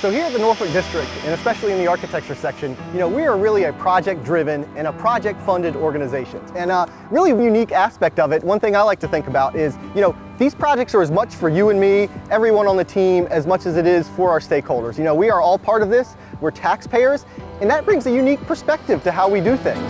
So here at the Norfolk District, and especially in the architecture section, you know, we are really a project-driven and a project-funded organization. And a really unique aspect of it, one thing I like to think about is, you know, these projects are as much for you and me, everyone on the team, as much as it is for our stakeholders. You know, we are all part of this, we're taxpayers, and that brings a unique perspective to how we do things.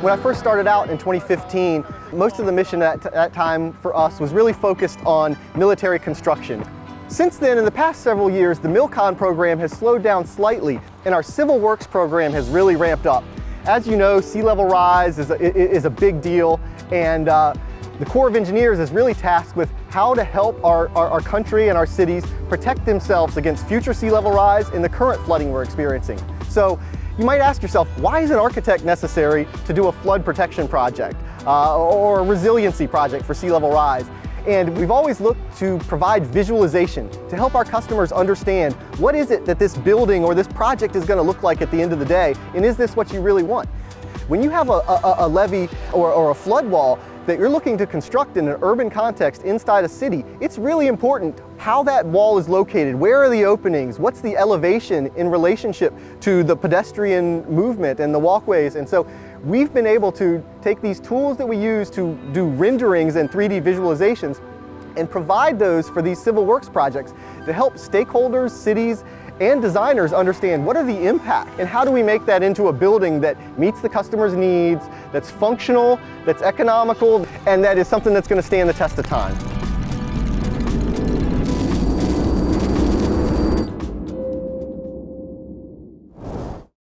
When I first started out in 2015, most of the mission at that time for us was really focused on military construction. Since then, in the past several years, the MILCON program has slowed down slightly and our Civil Works program has really ramped up. As you know, sea level rise is a, is a big deal and uh, the Corps of Engineers is really tasked with how to help our, our, our, country and our cities protect themselves against future sea level rise and the current flooding we're experiencing. So you might ask yourself, why is an architect necessary to do a flood protection project uh, or a resiliency project for sea level rise? And we've always looked to provide visualization to help our customers understand what is it that this building or this project is going to look like at the end of the day, and is this what you really want? When you have a, a, a levee or, or a flood wall that you're looking to construct in an urban context inside a city, it's really important how that wall is located, where are the openings, what's the elevation in relationship to the pedestrian movement and the walkways. And so we've been able to take these tools that we use to do renderings and 3D visualizations and provide those for these civil works projects to help stakeholders, cities, and designers understand what are the impact and how do we make that into a building that meets the customer's needs, that's functional, that's economical, and that is something that's going to stand the test of time.